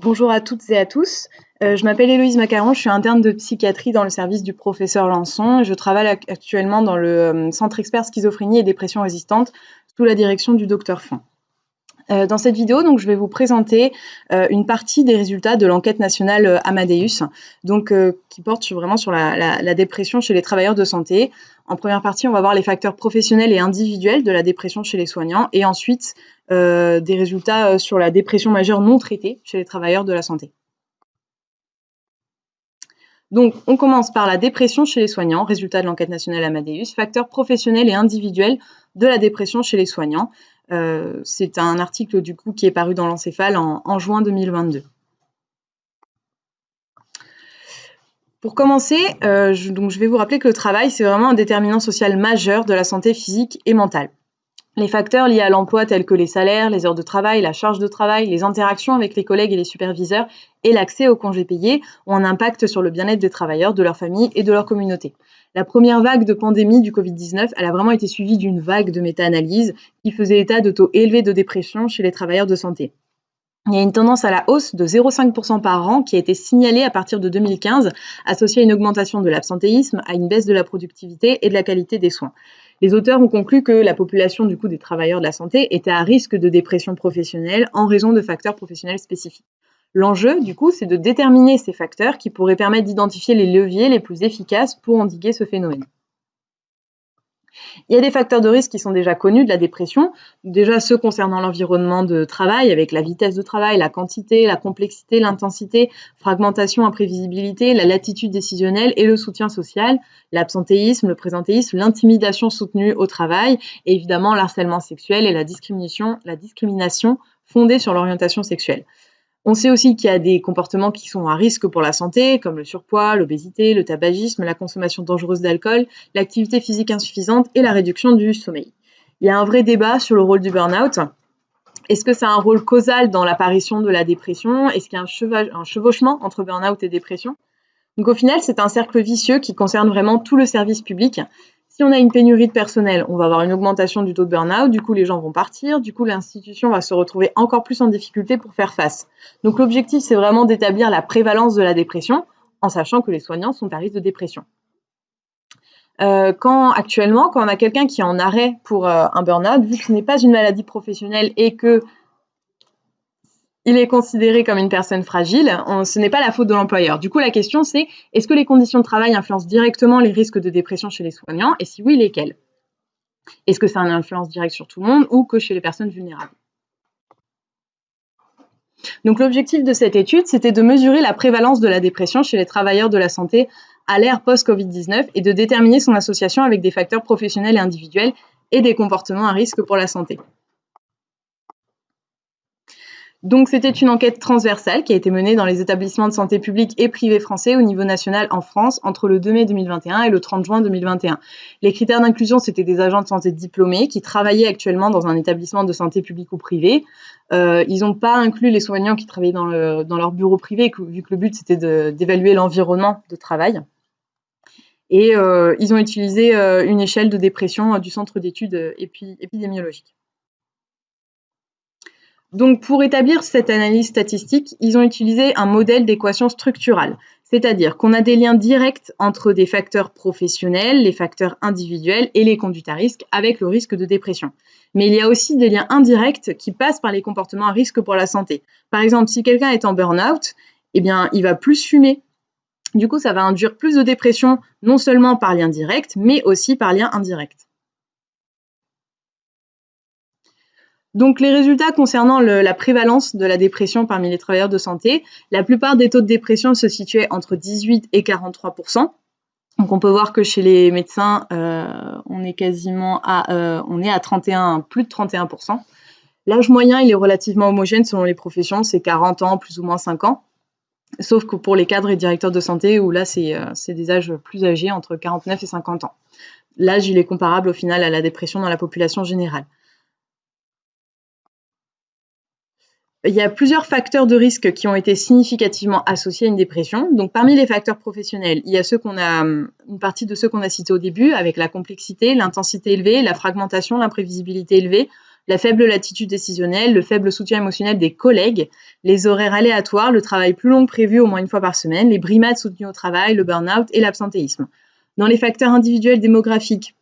Bonjour à toutes et à tous. Euh, je m'appelle Héloïse Macaron, je suis interne de psychiatrie dans le service du professeur Lançon. Je travaille actuellement dans le euh, centre expert schizophrénie et dépression résistante sous la direction du docteur Font. Euh, dans cette vidéo, donc, je vais vous présenter une partie des résultats de l'enquête nationale Amadeus, donc, qui porte vraiment sur la, dépression chez les travailleurs de santé. En première partie, on va voir les facteurs professionnels et individuels de la dépression chez les soignants, et ensuite des résultats euh, sur la dépression majeure non traitée chez les travailleurs de la santé. Donc, on commence par la dépression chez les soignants, résultat de l'enquête nationale Amadeus, facteurs professionnels et individuels de la dépression chez les soignants. Euh, c'est un article du coup qui est paru dans l'encéphale en, juin 2022. Pour commencer, donc je vais vous rappeler que le travail, c'est vraiment un déterminant social majeur de la santé physique et mentale. Les facteurs liés à l'emploi tels que les salaires, les heures de travail, la charge de travail, les interactions avec les collègues et les superviseurs et l'accès aux congés payés ont un impact sur le bien-être des travailleurs, de leur famille et de leur communauté. La première vague de pandémie du Covid-19, elle a vraiment été suivie d'une vague de méta-analyse qui faisait état de taux élevés de dépression chez les travailleurs de santé. Il y a une tendance à la hausse de 0,5% par an qui a été signalée à partir de 2015, associée à une augmentation de l'absentéisme, à une baisse de la productivité et de la qualité des soins. Les auteurs ont conclu que la population du coup des travailleurs de la santé était à risque de dépression professionnelle en raison de facteurs professionnels spécifiques. L'enjeu, du coup, c'est de déterminer ces facteurs qui pourraient permettre d'identifier les leviers les plus efficaces pour endiguer ce phénomène. Il y a des facteurs de risque qui sont déjà connus de la dépression, déjà ceux concernant l'environnement de travail avec la vitesse de travail, la quantité, la complexité, l'intensité, fragmentation, imprévisibilité, la latitude décisionnelle et le soutien social, l'absentéisme, le présentéisme, l'intimidation soutenue au travail et évidemment l'harcèlement sexuel et la discrimination, la discrimination fondée sur l'orientation sexuelle. On sait aussi qu'il y a des comportements qui sont à risque pour la santé, comme le surpoids, l'obésité, le tabagisme, la consommation dangereuse d'alcool, l'activité physique insuffisante et la réduction du sommeil. Il y a un vrai débat sur le rôle du burn-out. Est-ce que ça a un rôle causal dans l'apparition de la dépression? Est-ce qu'il y a un, chevauchement entre burn-out et dépression? Donc au final, c'est un cercle vicieux qui concerne vraiment tout le service public. Si on a une pénurie de personnel, on va avoir une augmentation du taux de burn-out, du coup les gens vont partir, du coup l'institution va se retrouver encore plus en difficulté pour faire face. Donc l'objectif, c'est vraiment d'établir la prévalence de la dépression, en sachant que les soignants sont à risque de dépression. Euh, quand actuellement, quand on a quelqu'un qui est en arrêt pour euh, un burn-out, vu que ce n'est pas une maladie professionnelle et que il est considéré comme une personne fragile, ce n'est pas la faute de l'employeur. Du coup, la question c'est est-ce que les conditions de travail influencent directement les risques de dépression chez les soignants? Et si oui, lesquels? Est-ce que ça a une influence directe sur tout le monde ou que chez les personnes vulnérables? Donc l'objectif de cette étude, c'était de mesurer la prévalence de la dépression chez les travailleurs de la santé à l'ère post-Covid-19 et de déterminer son association avec des facteurs professionnels et individuels et des comportements à risque pour la santé. Donc, c'était une enquête transversale qui a été menée dans les établissements de santé publics et privés français au niveau national en France entre le 2 mai 2021 et le 30 juin 2021. Les critères d'inclusion, c'était des agents de santé diplômés qui travaillaient actuellement dans un établissement de santé public ou privé. Euh, ils n'ont pas inclus les soignants qui travaillaient dans, leur bureau privé, vu que le but, c'était d'évaluer l'environnement de travail. Et euh, ils ont utilisé euh, une échelle de dépression du centre d'études épidémiologiques. Donc, pour établir cette analyse statistique, ils ont utilisé un modèle d'équation structurale, c'est-à-dire qu'on a des liens directs entre des facteurs professionnels, les facteurs individuels et les conduites à risque avec le risque de dépression. Mais il y a aussi des liens indirects qui passent par les comportements à risque pour la santé. Par exemple, si quelqu'un est en burn-out, eh bien, il va plus fumer. Du coup, ça va induire plus de dépression, non seulement par lien direct, mais aussi par lien indirect. Donc les résultats concernant la prévalence de la dépression parmi les travailleurs de santé, la plupart des taux de dépression se situaient entre 18 et 43% donc on peut voir que chez les médecins, euh, on est quasiment à, euh, on est à 31, plus de 31% L'âge moyen, il est relativement homogène selon les professions, c'est 40 ans, plus ou moins 5 ans. Sauf que pour les cadres et directeurs de santé, où là, c'est euh, des âges plus âgés, entre 49 et 50 ans. L'âge, il est comparable au final à la dépression dans la population générale. Il y a plusieurs facteurs de risque qui ont été significativement associés à une dépression. Parmi les facteurs professionnels, il y a a, une partie de ceux qu'on a cités au début, avec la complexité, l'intensité élevée, la fragmentation, l'imprévisibilité élevée, la faible latitude décisionnelle, le faible soutien émotionnel des collègues, les horaires aléatoires, le travail plus long que prévu au moins une fois par semaine, les brimades soutenues au travail, le burn-out et l'absentéisme. Dans les facteurs individuels démographiques,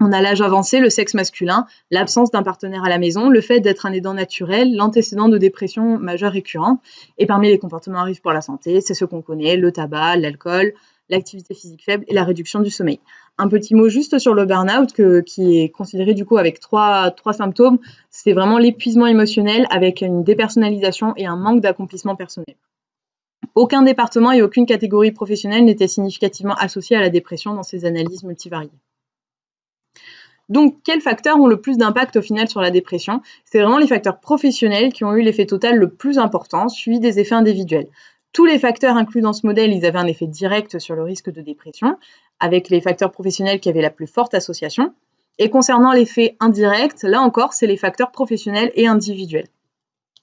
on a l'âge avancé, le sexe masculin, l'absence d'un partenaire à la maison, le fait d'être un aidant naturel, l'antécédent de dépression majeure récurrente. Et parmi les comportements à risque pour la santé, c'est ce qu'on connaît, le tabac, l'alcool, l'activité physique faible et la réduction du sommeil. Un petit mot juste sur le burn-out qui est considéré du coup avec trois, trois symptômes. C'est vraiment l'épuisement émotionnel avec une dépersonnalisation et un manque d'accomplissement personnel. Aucun département et aucune catégorie professionnelle n'était significativement associé à la dépression dans ces analyses multivariées. Donc, quels facteurs ont le plus d'impact au final sur la dépression? C'est vraiment les facteurs professionnels qui ont eu l'effet total le plus important, suivi des effets individuels. Tous les facteurs inclus dans ce modèle, ils avaient un effet direct sur le risque de dépression, avec les facteurs professionnels qui avaient la plus forte association. Et concernant l'effet indirect, là encore, c'est les facteurs professionnels et individuels.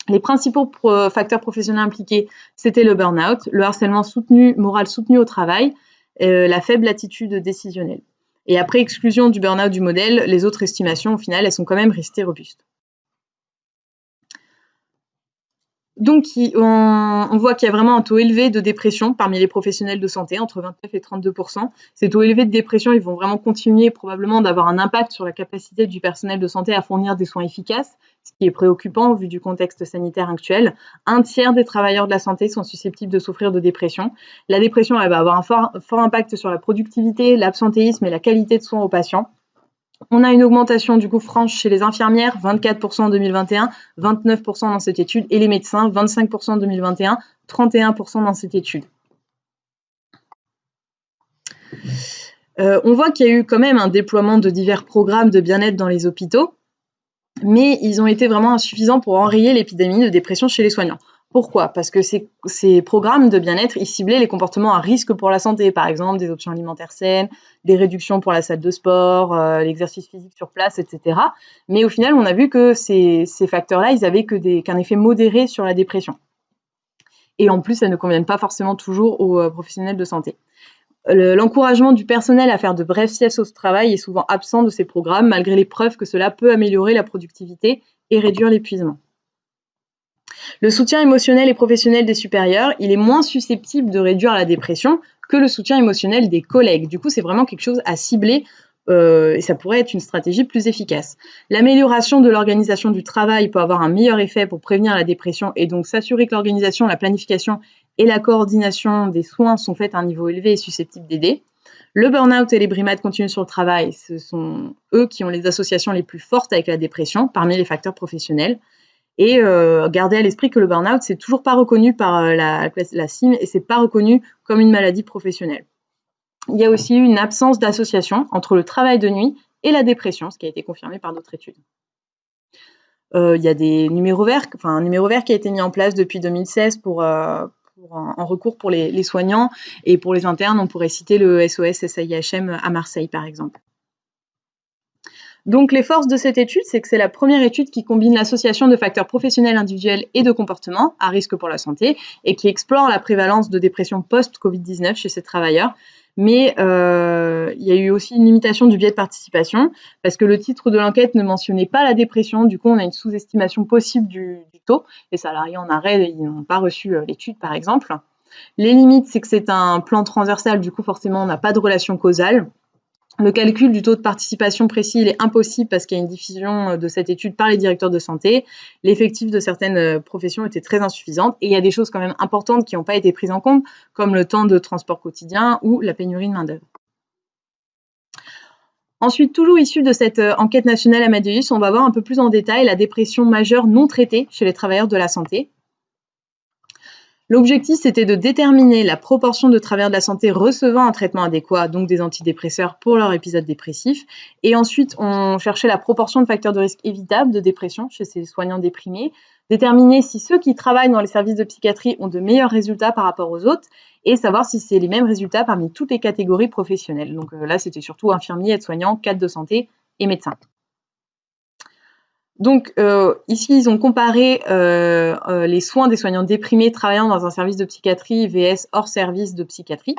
Les principaux facteurs professionnels impliqués, c'était le burn-out, le harcèlement soutenu, moral soutenu au travail, euh, la faible attitude décisionnelle. Et après exclusion du burn-out du modèle, les autres estimations, au final, elles sont quand même restées robustes. Donc, on, voit qu'il y a vraiment un taux élevé de dépression parmi les professionnels de santé, entre 29 et 32% Ces taux élevés de dépression, ils vont vraiment continuer probablement d'avoir un impact sur la capacité du personnel de santé à fournir des soins efficaces, ce qui est préoccupant vu du contexte sanitaire actuel. Un tiers des travailleurs de la santé sont susceptibles de souffrir de dépression. La dépression, elle va avoir un fort, fort impact sur la productivité, l'absentéisme et la qualité de soins aux patients. On a une augmentation du coup franche chez les infirmières, 24% en 2021, 29% dans cette étude, et les médecins, 25% en 2021, 31% dans cette étude. Euh, on voit qu'il y a eu quand même un déploiement de divers programmes de bien-être dans les hôpitaux, mais ils ont été vraiment insuffisants pour enrayer l'épidémie de dépression chez les soignants. Pourquoi? Parce que ces, programmes de bien-être, ils ciblaient les comportements à risque pour la santé, par exemple des options alimentaires saines, des réductions pour la salle de sport, euh, l'exercice physique sur place, etc. Mais au final, on a vu que ces, facteurs-là, ils avaient qu'un effet modéré sur la dépression. Et en plus, ça ne conviennent pas forcément toujours aux euh, professionnels de santé. L'encouragement du personnel à faire de brefs siestes au travail est souvent absent de ces programmes, malgré les preuves que cela peut améliorer la productivité et réduire l'épuisement. Le soutien émotionnel et professionnel des supérieurs, il est moins susceptible de réduire la dépression que le soutien émotionnel des collègues. Du coup, c'est vraiment quelque chose à cibler euh, et ça pourrait être une stratégie plus efficace. L'amélioration de l'organisation du travail peut avoir un meilleur effet pour prévenir la dépression et donc s'assurer que l'organisation, la planification et la coordination des soins sont faites à un niveau élevé et susceptible d'aider. Le burn-out et les brimades continues sur le travail, ce sont eux qui ont les associations les plus fortes avec la dépression parmi les facteurs professionnels. Et euh, garder à l'esprit que le burn-out, c'est toujours pas reconnu par euh, la, CIM et c'est pas reconnu comme une maladie professionnelle. Il y a aussi une absence d'association entre le travail de nuit et la dépression, ce qui a été confirmé par d'autres études. Euh, il y a des numéros verts, enfin un numéro vert qui a été mis en place depuis 2016 pour, en, recours pour les, les, soignants et pour les internes, on pourrait citer le SOS SAIHM à Marseille par exemple. Donc les forces de cette étude, c'est que c'est la première étude qui combine l'association de facteurs professionnels individuels et de comportement à risque pour la santé et qui explore la prévalence de dépression post-Covid-19 chez ces travailleurs. Mais euh, il y a eu aussi une limitation du biais de participation parce que le titre de l'enquête ne mentionnait pas la dépression. Du coup, on a une sous-estimation possible du, taux. Les salariés en arrêt, ils n'ont pas reçu euh, l'étude, par exemple. Les limites, c'est que c'est un plan transversal. Du coup, forcément, on n'a pas de relation causale. Le calcul du taux de participation précis, est impossible parce qu'il y a une diffusion euh, de cette étude par les directeurs de santé. L'effectif de certaines euh, professions était très insuffisant et il y a des choses quand même importantes qui n'ont pas été prises en compte, comme le temps de transport quotidien ou la pénurie de main-d'œuvre. Ensuite, toujours issu de cette euh, enquête nationale Amadeus, on va voir un peu plus en détail la dépression majeure non traitée chez les travailleurs de la santé. L'objectif, c'était de déterminer la proportion de travailleurs de la santé recevant un traitement adéquat, donc des antidépresseurs pour leur épisode dépressif. Et ensuite, on cherchait la proportion de facteurs de risque évitables de dépression chez ces soignants déprimés, déterminer si ceux qui travaillent dans les services de psychiatrie ont de meilleurs résultats par rapport aux autres, et savoir si c'est les mêmes résultats parmi toutes les catégories professionnelles. Donc euh, là, c'était surtout infirmiers, aides-soignants, cadres de santé et médecins. Donc euh, ici, ils ont comparé euh, euh, les soins des soignants déprimés travaillant dans un service de psychiatrie VS hors service de psychiatrie.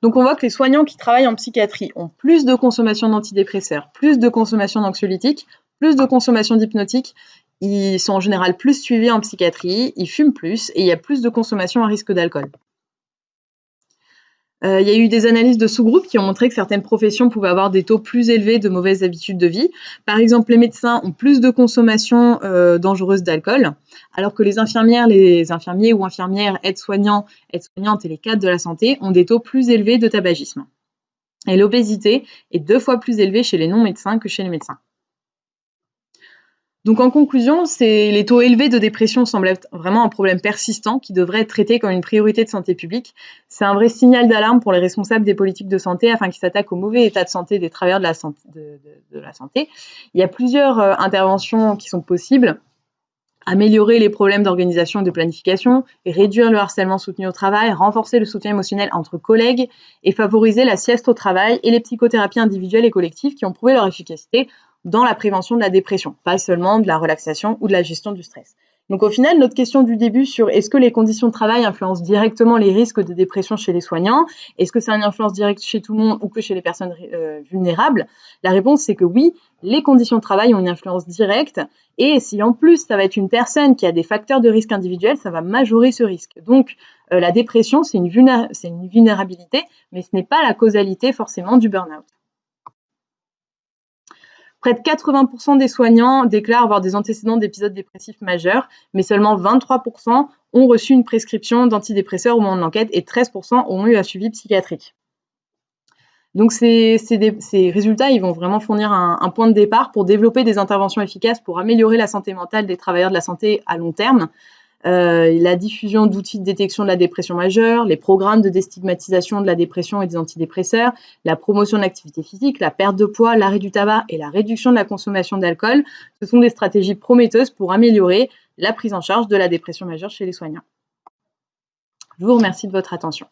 Donc on voit que les soignants qui travaillent en psychiatrie ont plus de consommation d'antidépresseurs, plus de consommation d'anxiolytiques, plus de consommation d'hypnotiques. Ils sont en général plus suivis en psychiatrie, ils fument plus et il y a plus de consommation à risque d'alcool. Euh, il y a eu des analyses de sous-groupes qui ont montré que certaines professions pouvaient avoir des taux plus élevés de mauvaises habitudes de vie. Par exemple, les médecins ont plus de consommation euh, dangereuse d'alcool, alors que les infirmières, les infirmiers ou infirmières, aides-soignants, aides-soignantes et les cadres de la santé ont des taux plus élevés de tabagisme. Et l'obésité est deux fois plus élevée chez les non-médecins que chez les médecins. Donc en conclusion, les taux élevés de dépression semblent être vraiment un problème persistant qui devrait être traité comme une priorité de santé publique. C'est un vrai signal d'alarme pour les responsables des politiques de santé afin qu'ils s'attaquent au mauvais état de santé des travailleurs de la santé. Il y a plusieurs euh, interventions qui sont possibles. Améliorer les problèmes d'organisation et de planification, réduire le harcèlement soutenu au travail, renforcer le soutien émotionnel entre collègues et favoriser la sieste au travail et les psychothérapies individuelles et collectives qui ont prouvé leur efficacité dans la prévention de la dépression, pas seulement de la relaxation ou de la gestion du stress. Donc au final, notre question du début sur est-ce que les conditions de travail influencent directement les risques de dépression chez les soignants, est-ce que c'est une influence directe chez tout le monde ou que chez les personnes euh, vulnérables? La réponse c'est que oui, les conditions de travail ont une influence directe et si en plus ça va être une personne qui a des facteurs de risque individuels, ça va majorer ce risque. Donc euh, la dépression c'est une, une vulnérabilité, mais ce n'est pas la causalité forcément du burn-out. Près de 80% des soignants déclarent avoir des antécédents d'épisodes dépressifs majeurs, mais seulement 23% ont reçu une prescription d'antidépresseurs au moment de l'enquête et 13% ont eu un suivi psychiatrique. Donc ces, résultats, vont vraiment fournir un, point de départ pour développer des interventions efficaces pour améliorer la santé mentale des travailleurs de la santé à long terme, euh, la diffusion d'outils de détection de la dépression majeure, les programmes de déstigmatisation de la dépression et des antidépresseurs, la promotion de l'activité physique, la perte de poids, l'arrêt du tabac et la réduction de la consommation d'alcool, ce sont des stratégies prometteuses pour améliorer la prise en charge de la dépression majeure chez les soignants. Je vous remercie de votre attention.